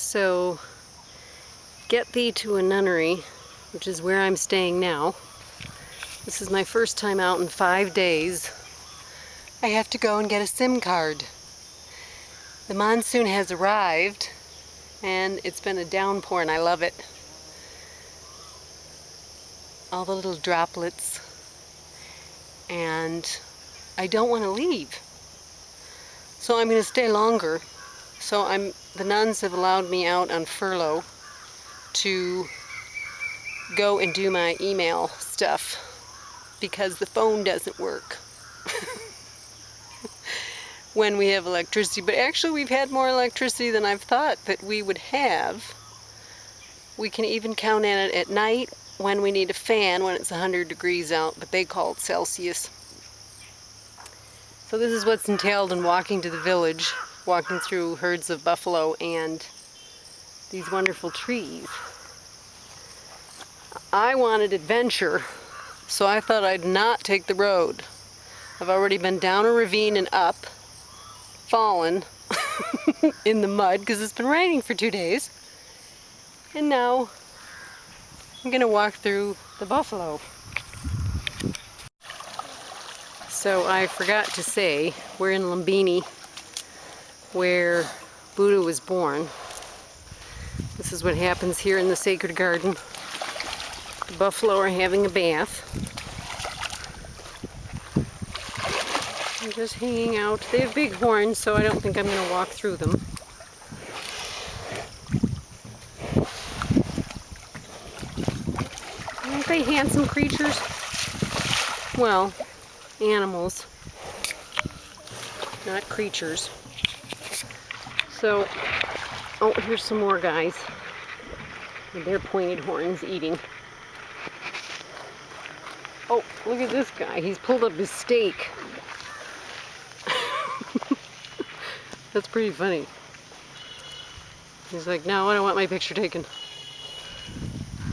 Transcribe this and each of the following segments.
So, get thee to a nunnery, which is where I'm staying now. This is my first time out in five days. I have to go and get a SIM card. The monsoon has arrived and it's been a downpour and I love it. All the little droplets and I don't want to leave. So I'm going to stay longer. So I'm the nuns have allowed me out on furlough to go and do my email stuff because the phone doesn't work when we have electricity. But actually we've had more electricity than I've thought that we would have. We can even count on it at night when we need a fan when it's 100 degrees out, but they call it Celsius. So this is what's entailed in walking to the village, walking through herds of buffalo and these wonderful trees. I wanted adventure, so I thought I'd not take the road. I've already been down a ravine and up, fallen in the mud because it's been raining for two days. And now I'm gonna walk through the buffalo. So I forgot to say, we're in Lumbini, where Buddha was born. This is what happens here in the sacred garden. The buffalo are having a bath. They're just hanging out. They have big horns, so I don't think I'm going to walk through them. Aren't they handsome creatures? Well, animals, not creatures. So, oh, here's some more guys. With their pointed horns eating. Oh, look at this guy. He's pulled up his stake. That's pretty funny. He's like, no, I don't want my picture taken.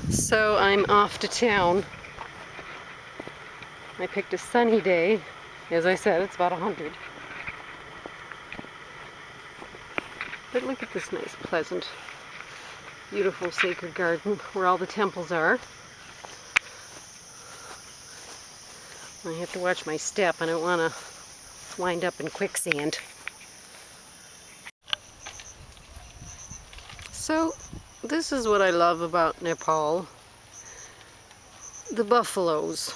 So I'm off to town I picked a sunny day. As I said, it's about 100. But look at this nice, pleasant, beautiful sacred garden where all the temples are. I have to watch my step. I don't want to wind up in quicksand. So, this is what I love about Nepal. The buffaloes.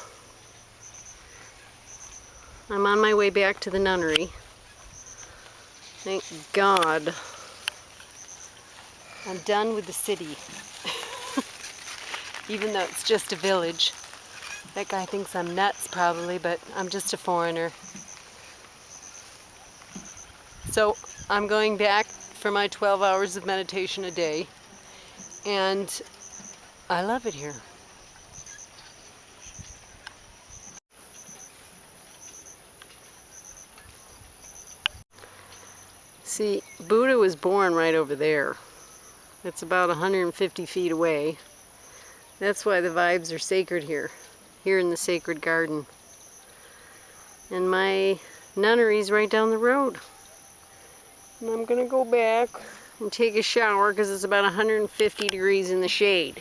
I'm on my way back to the nunnery. Thank God. I'm done with the city. Even though it's just a village. That guy thinks I'm nuts probably, but I'm just a foreigner. So I'm going back for my 12 hours of meditation a day. And I love it here. See, Buddha was born right over there. It's about 150 feet away. That's why the vibes are sacred here, here in the sacred garden. And my nunnery's right down the road. And I'm gonna go back and take a shower because it's about 150 degrees in the shade.